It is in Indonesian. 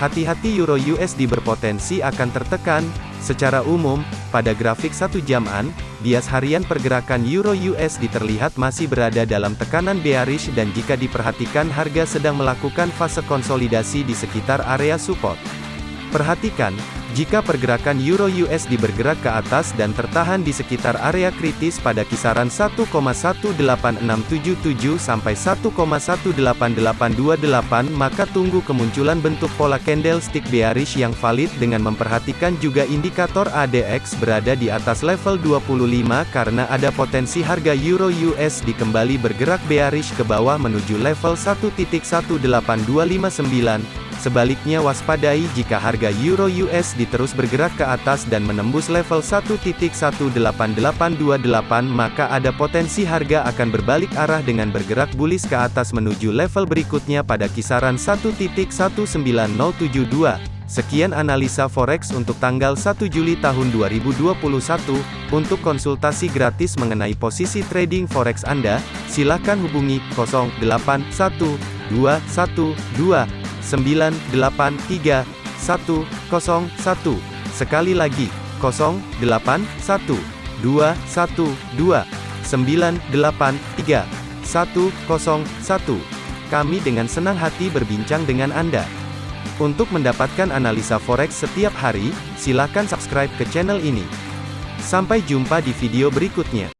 Hati-hati Euro USD berpotensi akan tertekan. Secara umum, pada grafik satu jaman, bias harian pergerakan Euro USD terlihat masih berada dalam tekanan bearish dan jika diperhatikan harga sedang melakukan fase konsolidasi di sekitar area support. Perhatikan, jika pergerakan Euro USD bergerak ke atas dan tertahan di sekitar area kritis pada kisaran 1,18677 sampai 1,18828 maka tunggu kemunculan bentuk pola candlestick bearish yang valid dengan memperhatikan juga indikator ADX berada di atas level 25 karena ada potensi harga Euro USD kembali bergerak bearish ke bawah menuju level 1.18259 Sebaliknya waspadai jika harga Euro USD terus bergerak ke atas dan menembus level 1.18828 maka ada potensi harga akan berbalik arah dengan bergerak bullish ke atas menuju level berikutnya pada kisaran 1.19072. Sekian analisa forex untuk tanggal 1 Juli tahun 2021. Untuk konsultasi gratis mengenai posisi trading forex Anda, silakan hubungi 081212 983 101. Sekali lagi, 081 212 983 101. Kami dengan senang hati berbincang dengan Anda. Untuk mendapatkan analisa forex setiap hari, silakan subscribe ke channel ini. Sampai jumpa di video berikutnya.